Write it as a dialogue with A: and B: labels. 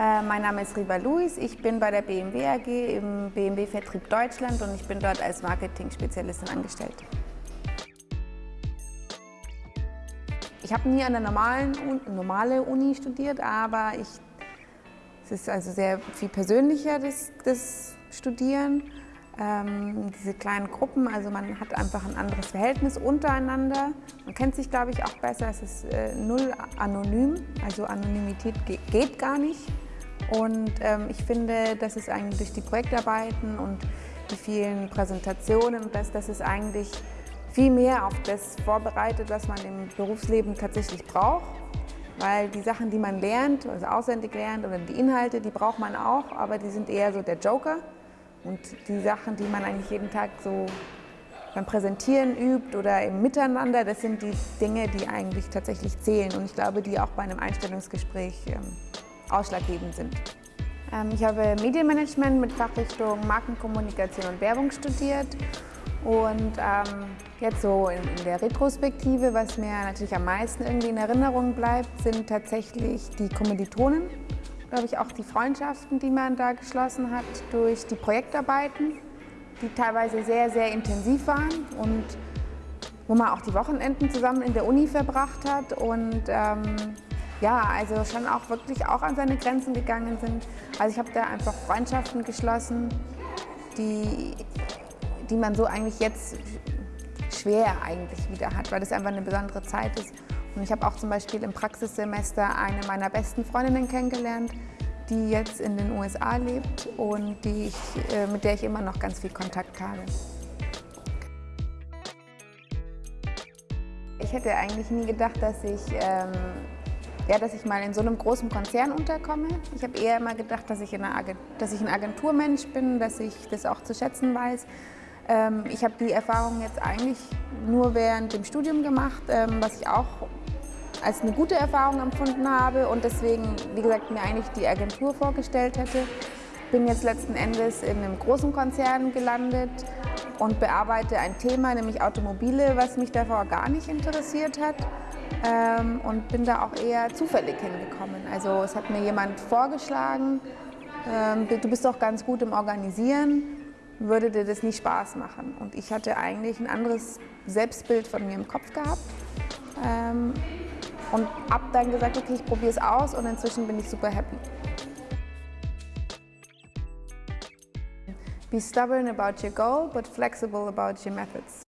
A: Äh, mein Name ist Riva Luis, ich bin bei der BMW AG im BMW Vertrieb Deutschland und ich bin dort als Marketing-Spezialistin angestellt. Ich habe nie an der normalen normale Uni studiert, aber ich, es ist also sehr viel persönlicher, das, das Studieren. Ähm, diese kleinen Gruppen, also man hat einfach ein anderes Verhältnis untereinander. Man kennt sich, glaube ich, auch besser. Es ist äh, null anonym, also Anonymität geht, geht gar nicht. Und ähm, ich finde, dass es eigentlich durch die Projektarbeiten und die vielen Präsentationen, dass, dass es eigentlich viel mehr auf das vorbereitet, was man im Berufsleben tatsächlich braucht. Weil die Sachen, die man lernt, also auswendig lernt oder die Inhalte, die braucht man auch, aber die sind eher so der Joker. Und die Sachen, die man eigentlich jeden Tag so beim Präsentieren übt oder im Miteinander, das sind die Dinge, die eigentlich tatsächlich zählen und ich glaube, die auch bei einem Einstellungsgespräch ähm, ausschlaggebend sind. Ähm, ich habe Medienmanagement mit Fachrichtung Markenkommunikation und Werbung studiert und ähm, jetzt so in, der Retrospektive, was mir natürlich am meisten irgendwie in Erinnerung bleibt, sind tatsächlich die Kommilitonen glaube ich, auch die Freundschaften, die man da geschlossen hat durch die Projektarbeiten, die teilweise sehr, sehr intensiv waren und wo man auch die Wochenenden zusammen in der Uni verbracht hat und ähm, ja, also schon auch wirklich auch an seine Grenzen gegangen sind. Also ich habe da einfach Freundschaften geschlossen, die, die man so eigentlich jetzt schwer eigentlich wieder hat, weil das einfach eine besondere Zeit ist. Und ich habe auch zum Beispiel im Praxissemester eine meiner besten Freundinnen kennengelernt, die jetzt in den USA lebt und die ich, äh, mit der ich immer noch ganz viel Kontakt habe. Ich hätte eigentlich nie gedacht, dass ich, ähm, ja, dass ich mal in so einem großen Konzern unterkomme. Ich habe eher immer gedacht, dass ich, dass ich ein Agenturmensch bin, dass ich das auch zu schätzen weiß. Ähm, ich habe die Erfahrung jetzt eigentlich nur während dem Studium gemacht, ähm, was ich auch als eine gute Erfahrung empfunden habe und deswegen, wie gesagt, mir eigentlich die Agentur vorgestellt hätte. Bin jetzt letzten Endes in einem großen Konzern gelandet und bearbeite ein Thema, nämlich Automobile, was mich davor gar nicht interessiert hat ähm, und bin da auch eher zufällig hingekommen. Also es hat mir jemand vorgeschlagen, ähm, du bist doch ganz gut im Organisieren, würde dir das nicht Spaß machen? Und ich hatte eigentlich ein anderes Selbstbild von mir im Kopf gehabt. Ähm, und ab dann gesagt, okay, ich probiere es aus und inzwischen bin ich super happy. Be stubborn about your goal, but flexible about your methods.